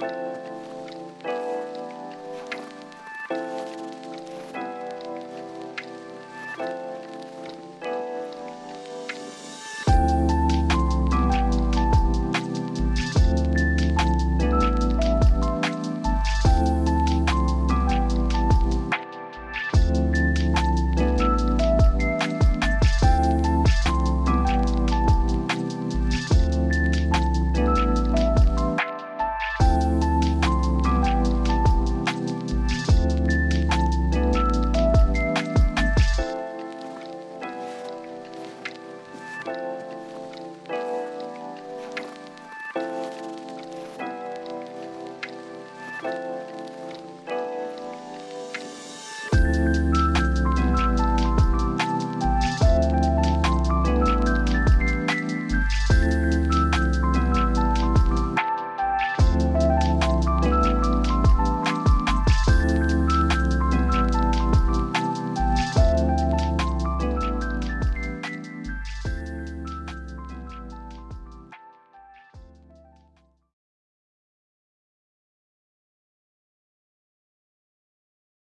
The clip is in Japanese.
you